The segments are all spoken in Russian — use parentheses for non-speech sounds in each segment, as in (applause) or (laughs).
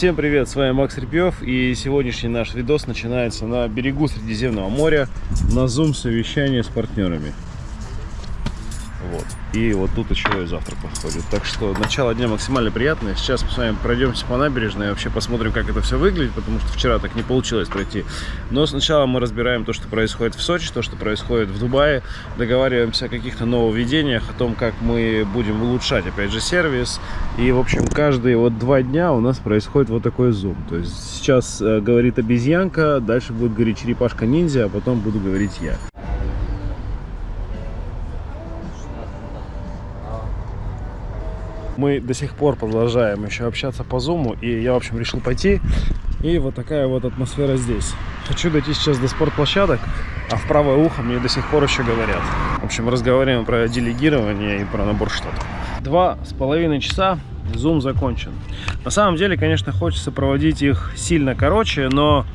Всем привет, с вами Макс Репьев и сегодняшний наш видос начинается на берегу Средиземного моря на зум совещание с партнерами. Вот. И вот тут еще и завтра подходит. Так что начало дня максимально приятное. Сейчас мы с вами пройдемся по набережной и вообще посмотрим, как это все выглядит, потому что вчера так не получилось пройти. Но сначала мы разбираем то, что происходит в Сочи, то, что происходит в Дубае. Договариваемся о каких-то нововведениях, о том, как мы будем улучшать, опять же, сервис. И, в общем, каждые вот два дня у нас происходит вот такой зум. То есть сейчас э, говорит обезьянка, дальше будет говорить черепашка-ниндзя, а потом буду говорить я. Мы до сих пор продолжаем еще общаться по зуму, и я, в общем, решил пойти. И вот такая вот атмосфера здесь. Хочу дойти сейчас до спортплощадок, а в правое ухо мне до сих пор еще говорят. В общем, разговариваем про делегирование и про набор штатов. Два с половиной часа, зум закончен. На самом деле, конечно, хочется проводить их сильно короче, но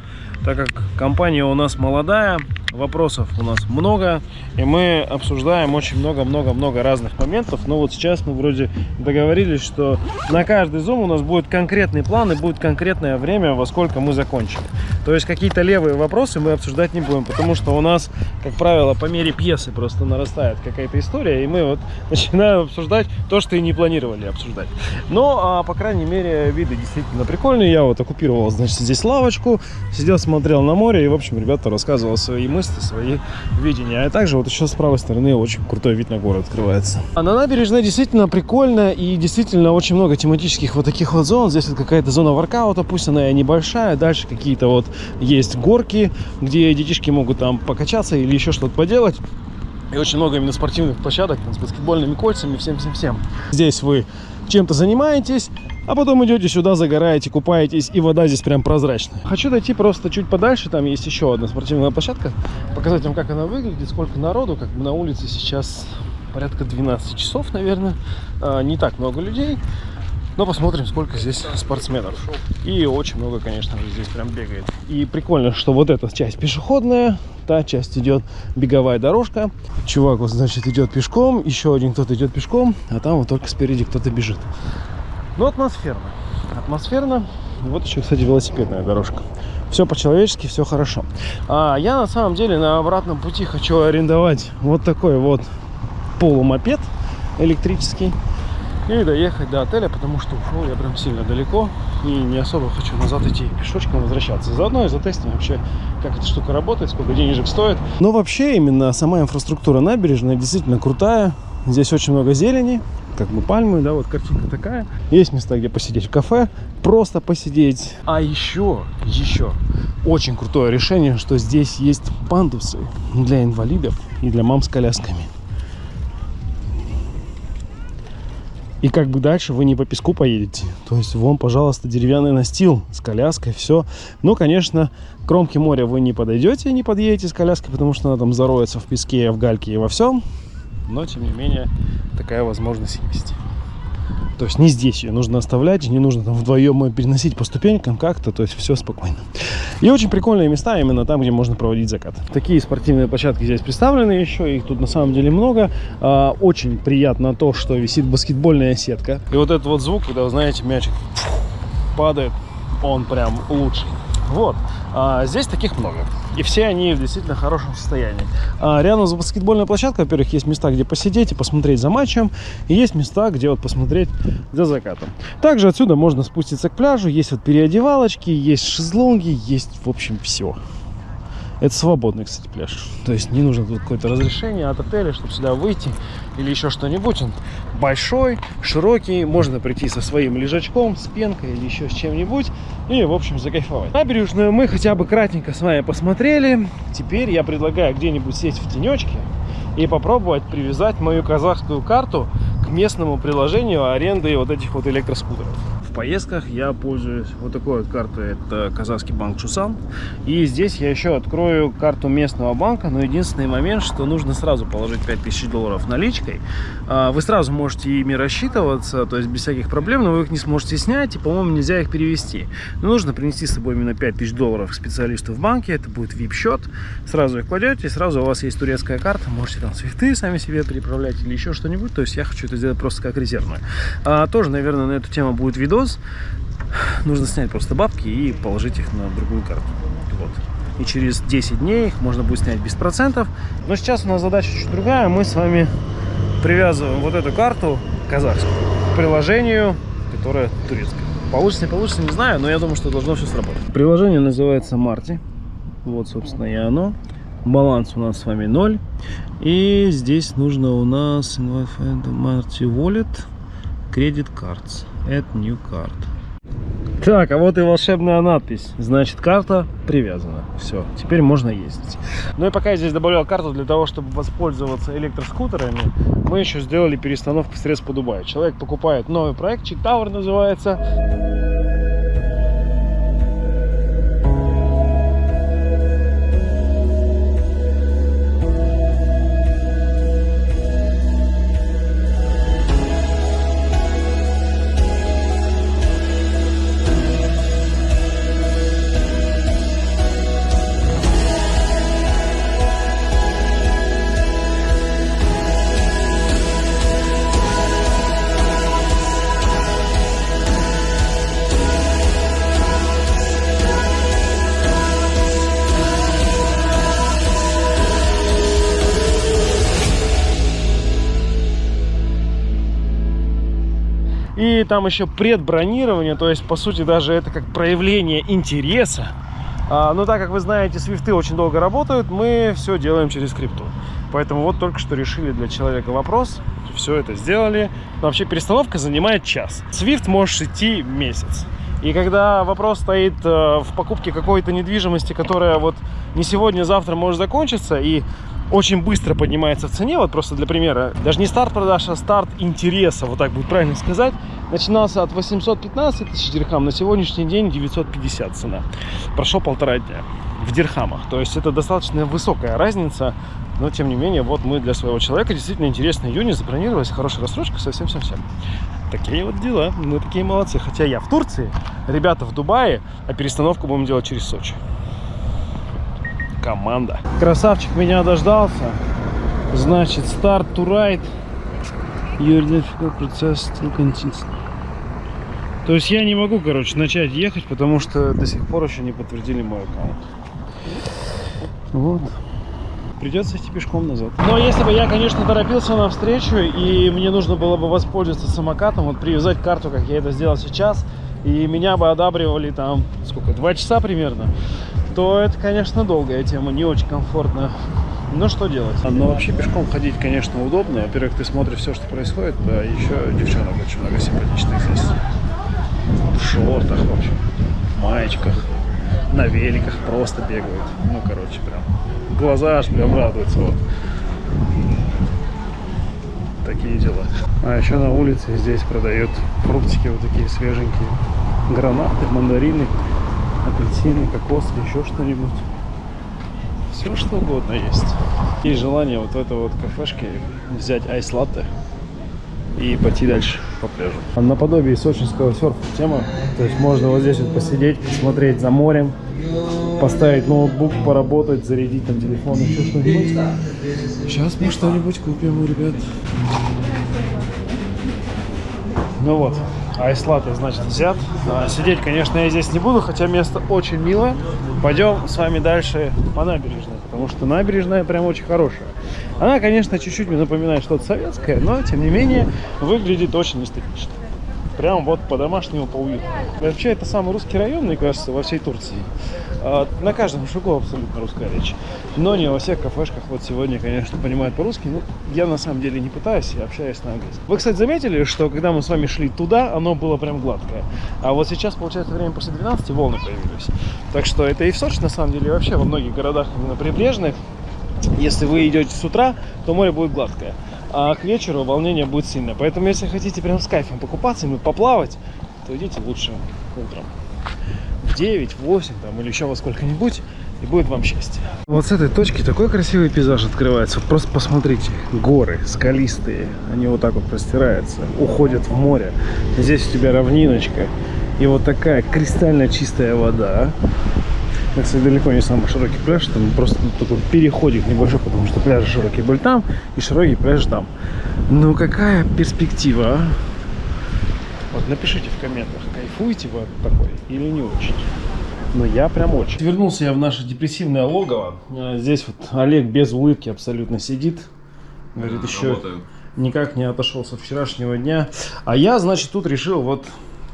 так как компания у нас молодая, вопросов у нас много, и мы обсуждаем очень много-много-много разных моментов. Но вот сейчас мы вроде договорились, что на каждый зум у нас будет конкретный план и будет конкретное время, во сколько мы закончим. То есть какие-то левые вопросы мы обсуждать не будем, потому что у нас, как правило, по мере пьесы просто нарастает какая-то история, и мы вот (laughs) начинаем обсуждать то, что и не планировали обсуждать. Но, а, по крайней мере, виды действительно прикольные. Я вот оккупировал, значит, здесь лавочку, сидел, смотрел на море, и, в общем, ребята рассказывал свои мысли мысли, свои видения. А также вот еще с правой стороны очень крутой вид на город открывается. А на набережной действительно прикольно и действительно очень много тематических вот таких вот зон. Здесь вот какая-то зона воркаута, пусть она и небольшая. Дальше какие-то вот есть горки, где детишки могут там покачаться или еще что-то поделать. И очень много именно спортивных площадок там, с баскетбольными кольцами, всем-всем-всем. Здесь вы чем-то занимаетесь, а потом идете сюда, загораете, купаетесь, и вода здесь прям прозрачная. Хочу дойти просто чуть подальше, там есть еще одна спортивная площадка, показать вам, как она выглядит, сколько народу, как бы на улице сейчас порядка 12 часов, наверное, а, не так много людей. Но посмотрим, сколько здесь спортсменов. И очень много, конечно же, здесь прям бегает. И прикольно, что вот эта часть пешеходная, та часть идет беговая дорожка. Чувак вот, значит, идет пешком, еще один кто-то идет пешком, а там вот только спереди кто-то бежит. Ну, атмосферно. Атмосферно. Вот еще, кстати, велосипедная дорожка. Все по-человечески, все хорошо. А я на самом деле на обратном пути хочу арендовать вот такой вот полумопед электрический и доехать до отеля, потому что ушел я прям сильно далеко и не особо хочу назад идти пешочком возвращаться. Заодно и затестим вообще, как эта штука работает, сколько денежек стоит. Но вообще именно сама инфраструктура набережная действительно крутая. Здесь очень много зелени, как бы пальмы, да, вот картинка такая. Есть места, где посидеть в кафе, просто посидеть. А еще, еще очень крутое решение, что здесь есть пандусы для инвалидов и для мам с колясками. И как бы дальше вы не по песку поедете. То есть вон, пожалуйста, деревянный настил с коляской, все. Но, конечно, к кромке моря вы не подойдете, не подъедете с коляской, потому что она там зароется в песке, в гальке и во всем. Но, тем не менее, такая возможность есть. То есть не здесь ее нужно оставлять, не нужно там вдвоем переносить по ступенькам как-то, то есть все спокойно. И очень прикольные места именно там, где можно проводить закат. Такие спортивные площадки здесь представлены еще, их тут на самом деле много. А, очень приятно то, что висит баскетбольная сетка. И вот этот вот звук, когда, вы знаете, мячик падает, он прям лучший. Вот. А, здесь таких много. И все они в действительно хорошем состоянии. А, рядом с баскетбольной площадкой, во-первых, есть места, где посидеть и посмотреть за матчем. И есть места, где вот посмотреть за закатом. Также отсюда можно спуститься к пляжу. Есть вот переодевалочки, есть шезлонги, есть, в общем, все. Это свободный, кстати, пляж. То есть не нужно тут какое-то разрешение от отеля, чтобы сюда выйти или еще что-нибудь. Он большой, широкий, можно прийти со своим лежачком, с пенкой или еще с чем-нибудь и, в общем, закайфовать. Набережную мы хотя бы кратенько с вами посмотрели. Теперь я предлагаю где-нибудь сесть в тенечке и попробовать привязать мою казахскую карту к местному приложению аренды вот этих вот электроскутеров поездках я пользуюсь вот такой вот картой. Это казахский банк Чусан. И здесь я еще открою карту местного банка. Но единственный момент, что нужно сразу положить 5000 долларов наличкой. А, вы сразу можете ими рассчитываться, то есть без всяких проблем, но вы их не сможете снять. И, по-моему, нельзя их перевести. Но нужно принести с собой именно 5000 долларов к специалисту в банке. Это будет VIP-счет. Сразу их кладете, сразу у вас есть турецкая карта. Можете там цветы сами себе приправлять или еще что-нибудь. То есть я хочу это сделать просто как резервную. А, тоже, наверное, на эту тему будет видос видос. нужно снять просто бабки и положить их на другую карту. Вот. И через 10 дней их можно будет снять без процентов. Но сейчас у нас задача чуть другая. Мы с вами привязываем вот эту карту казахскую к приложению, которое турецкое. Получится, не получится, не знаю, но я думаю, что должно все сработать. Приложение называется Марти. Вот, собственно, и оно. Баланс у нас с вами 0. И здесь нужно у нас Marty Wallet Credit Cards. Add New Card. Так, а вот и волшебная надпись. Значит, карта привязана. Все, теперь можно ездить. Ну и пока я здесь добавлял карту для того, чтобы воспользоваться электроскутерами, мы еще сделали перестановку средств по Дубаю. Человек покупает новый проект, Чик Tower называется. И там еще предбронирование, то есть, по сути, даже это как проявление интереса. А, но так как вы знаете, свифты очень долго работают, мы все делаем через крипту. Поэтому вот только что решили для человека вопрос, все это сделали. Но вообще перестановка занимает час. Свифт можешь идти месяц. И когда вопрос стоит э, в покупке какой-то недвижимости, которая вот не сегодня, а завтра может закончиться, и очень быстро поднимается в цене. Вот просто для примера, даже не старт продаж, а старт интереса, вот так будет правильно сказать, начинался от 815 тысяч дирхам, на сегодняшний день 950 цена. Прошло полтора дня в дирхамах. То есть это достаточно высокая разница, но тем не менее, вот мы для своего человека действительно интересный июня забронировались, хорошая рассрочка, совсем-совсем. Такие вот дела, мы такие молодцы. Хотя я в Турции, ребята в Дубае, а перестановку будем делать через Сочи команда. Красавчик меня дождался. Значит, старт to ride. Your difficult. То есть я не могу, короче, начать ехать, потому что до сих пор еще не подтвердили мой аккаунт. Вот. Придется идти пешком назад. Но если бы я, конечно, торопился на встречу, и мне нужно было бы воспользоваться самокатом, вот привязать карту, как я это сделал сейчас, и меня бы одабривали там, сколько, два часа примерно, то это, конечно, долгая тема, не очень комфортно. Но что делать? Но вообще пешком ходить, конечно, удобно. Во-первых, ты смотришь все, что происходит, а еще девчонок очень много симпатичных здесь. В шортах, в общем, в маечках, на великах просто бегают. Ну, короче, прям глаза аж прям радуются. Вот. Такие дела. А еще на улице здесь продают фруктики вот такие свеженькие. Гранаты, мандарины апельсины, кокос или еще что-нибудь. Все что угодно есть. Есть желание вот в этой вот кафешке взять айс-латте и пойти дальше по пляжу. Наподобие сочинского серфа тема. То есть можно вот здесь вот посидеть, посмотреть за морем, поставить ноутбук, поработать, зарядить там телефон, еще что-нибудь. Сейчас мы что-нибудь купим, ребят. Ну вот, айслаты, значит, взят. А, сидеть, конечно, я здесь не буду, хотя место очень милое. Пойдем с вами дальше по набережной, потому что набережная прям очень хорошая. Она, конечно, чуть-чуть мне напоминает что-то советское, но, тем не менее, выглядит очень эстетично. Прям вот по-домашнему, по-уютному. Вообще, это самый русский район, мне кажется, во всей Турции. А, на каждом шагу абсолютно русская речь. Но не во всех кафешках. Вот сегодня, конечно, понимают по-русски. Но я на самом деле не пытаюсь, я общаюсь на английском. Вы, кстати, заметили, что когда мы с вами шли туда, оно было прям гладкое. А вот сейчас, получается, время после 12, волны появились. Так что это и в Сочи, на самом деле, и вообще во многих городах именно прибрежных. Если вы идете с утра, то море будет гладкое а к вечеру волнение будет сильное. Поэтому, если хотите прям с кайфом покупаться, и поплавать, то идите лучше утром. В 9, в 8 там, или еще во сколько-нибудь, и будет вам счастье. Вот с этой точки такой красивый пейзаж открывается. Просто посмотрите, горы скалистые, они вот так вот простираются, уходят в море. Здесь у тебя равниночка, и вот такая кристально чистая вода. Это, кстати, далеко не самый широкий пляж, там просто такой переходик небольшой, потому что пляжи широкие были там, и широкий пляж там. Ну, какая перспектива, а? Вот напишите в комментах, кайфуете вы от такой или не очень. Но я прям очень. Вернулся я в наше депрессивное логово. А, Здесь вот Олег без улыбки абсолютно сидит. Говорит, еще Работаем. никак не отошел со вчерашнего дня. А я, значит, тут решил вот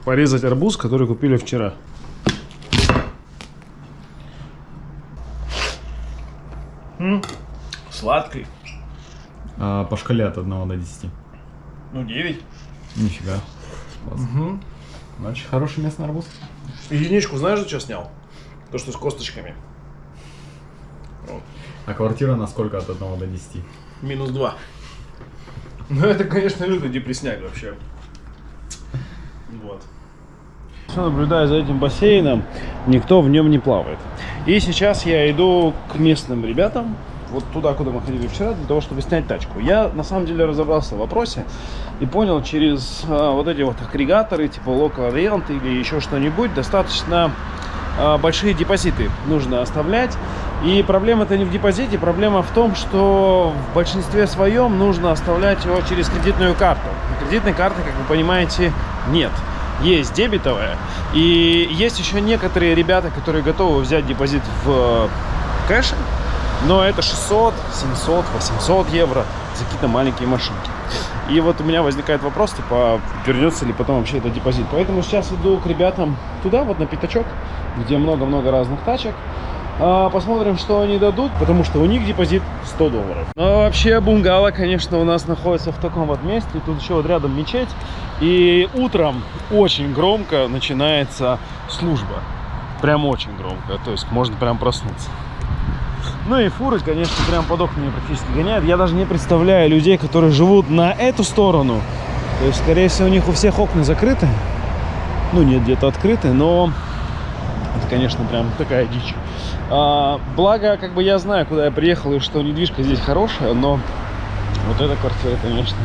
порезать арбуз, который купили вчера. М, Сладкий. А, по шкале от 1 до 10. Ну, 9. Нифига. Класс. Значит, хороший местный арбуз. Единичку знаешь, за что снял? То, что с косточками. А квартира на сколько от 1 до 10? Минус 2. Ну, это, конечно, лютый депресняк вообще. Вот. Все наблюдаю за этим бассейном, никто в нем не плавает. И сейчас я иду к местным ребятам, вот туда, куда мы ходили вчера, для того, чтобы снять тачку. Я, на самом деле, разобрался в вопросе и понял, через а, вот эти вот агрегаторы, типа Local Rent или еще что-нибудь, достаточно а, большие депозиты нужно оставлять. И проблема-то не в депозите, проблема в том, что в большинстве своем нужно оставлять его через кредитную карту. Кредитной карты, как вы понимаете, нет. Есть дебетовая. И есть еще некоторые ребята, которые готовы взять депозит в э, кэше, но это 600, 700, 800 евро за какие-то маленькие машинки. И вот у меня возникает вопрос, типа, вернется ли потом вообще этот депозит. Поэтому сейчас иду к ребятам туда, вот на пятачок, где много-много разных тачек. А, Посмотрим, что они дадут, потому что у них депозит 100 долларов. А вообще, бунгало, конечно, у нас находится в таком вот месте. Тут еще вот рядом мечеть. И утром очень громко начинается служба. Прям очень громко. То есть можно прям проснуться. Ну и фуры, конечно, прям под окнами практически гоняют. Я даже не представляю людей, которые живут на эту сторону. То есть, скорее всего, у них у всех окна закрыты. Ну, нет, где-то открыты, но это, конечно, прям такая дичь. А, благо, как бы я знаю, куда я приехал, и что недвижка здесь хорошая, но вот эта квартира, конечно,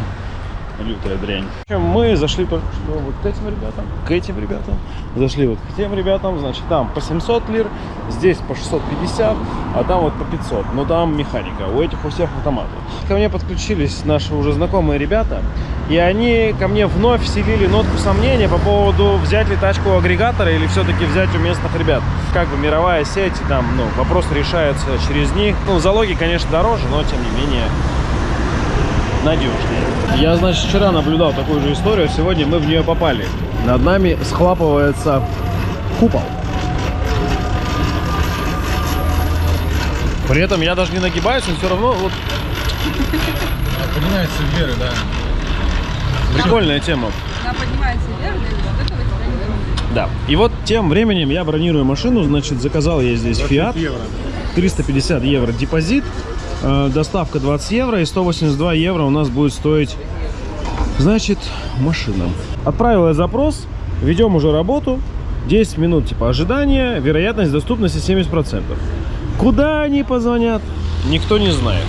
лютая дрянь. Мы зашли только что вот к этим ребятам, к этим ребятам, зашли вот к тем ребятам, значит, там по 700 лир, здесь по 650, а там вот по 500, но там механика, у этих у всех автоматы. Ко мне подключились наши уже знакомые ребята, и они ко мне вновь вселили нотку сомнения по поводу взять ли тачку у агрегатора или все-таки взять у местных ребят. Как бы мировая сеть, там, ну, вопрос решается через них. Ну, залоги, конечно, дороже, но тем не менее надежнее. Я, значит, вчера наблюдал такую же историю, сегодня мы в нее попали. Над нами схлапывается купол. При этом я даже не нагибаюсь, но все равно вот Поднимается вверх, да. прикольная тема. Она поднимается вверх, и вот этого тебя не. Да. И вот тем временем я бронирую машину, значит, заказал я здесь Fiat. 350 евро депозит, доставка 20 евро и 182 евро у нас будет стоить, значит, машина. Отправил я запрос, ведем уже работу, 10 минут типа ожидания, вероятность доступности 70%. Куда они позвонят, никто не знает.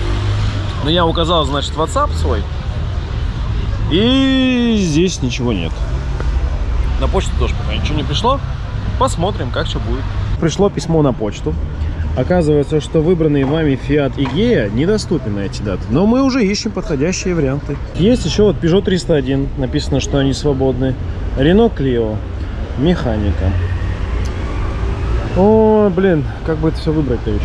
Но я указал, значит, WhatsApp свой, и здесь ничего нет. На почту тоже пока ничего не пришло. Посмотрим, как что будет. Пришло письмо на почту. Оказывается, что выбранный вами Fiat Igea недоступен на эти даты. Но мы уже ищем подходящие варианты. Есть еще вот Peugeot 301. Написано, что они свободны. Renault Clio. Механика. О, блин, как бы это все выбрать-то еще?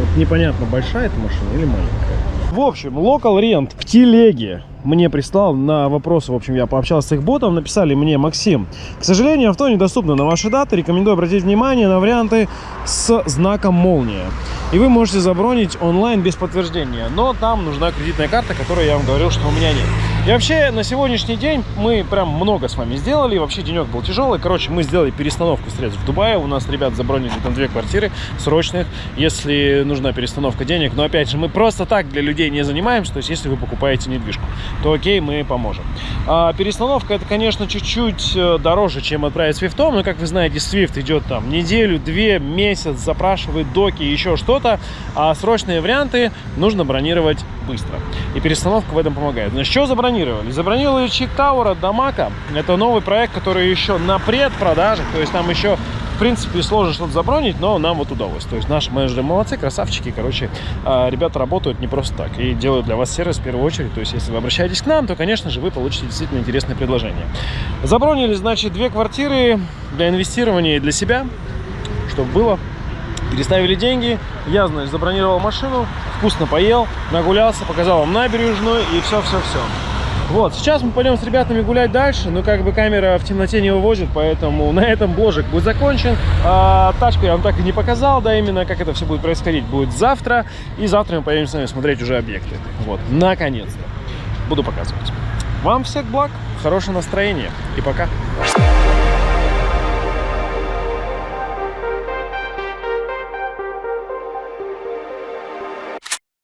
Вот непонятно, большая эта машина или маленькая. В общем, Local Rent в телеге мне прислал на вопросы, в общем, я пообщался с их ботом, написали мне, Максим, к сожалению, авто недоступно на ваши даты, рекомендую обратить внимание на варианты с знаком молния. И вы можете забронить онлайн без подтверждения, но там нужна кредитная карта, которую я вам говорил, что у меня нет. И вообще, на сегодняшний день мы прям много с вами сделали, вообще денек был тяжелый, короче, мы сделали перестановку средств в Дубае, у нас ребят забронили там две квартиры срочных, если нужна перестановка денег, но опять же, мы просто так для людей не занимаемся, то есть если вы покупаете недвижку, то окей, мы поможем. А перестановка это, конечно, чуть-чуть э, дороже, чем отправить свифтом, но, как вы знаете, свифт идет там неделю, две, месяц, запрашивает доки, еще что-то, а срочные варианты нужно бронировать быстро. И перестановка в этом помогает. Значит, что забронировали? Забронировали Чик Тауэр от Дамака. Это новый проект, который еще на предпродаже, то есть там еще в принципе, сложно что-то забронить, но нам вот удалось. То есть наши менеджеры молодцы, красавчики, короче, а, ребята работают не просто так и делают для вас сервис в первую очередь. То есть если вы обращаетесь к нам, то, конечно же, вы получите действительно интересное предложение. Забронили, значит, две квартиры для инвестирования и для себя, чтобы было. Переставили деньги, я, значит, забронировал машину, вкусно поел, нагулялся, показал вам набережную и все-все-все. Вот, сейчас мы пойдем с ребятами гулять дальше, но как бы камера в темноте не вывозит, поэтому (laughs) на этом бложик будет закончен. А, тачку я вам так и не показал, да, именно как это все будет происходить, будет завтра, и завтра мы поедем с вами смотреть уже объекты. Вот, наконец-то. Буду показывать. Вам всех благ, хорошего настроения и пока.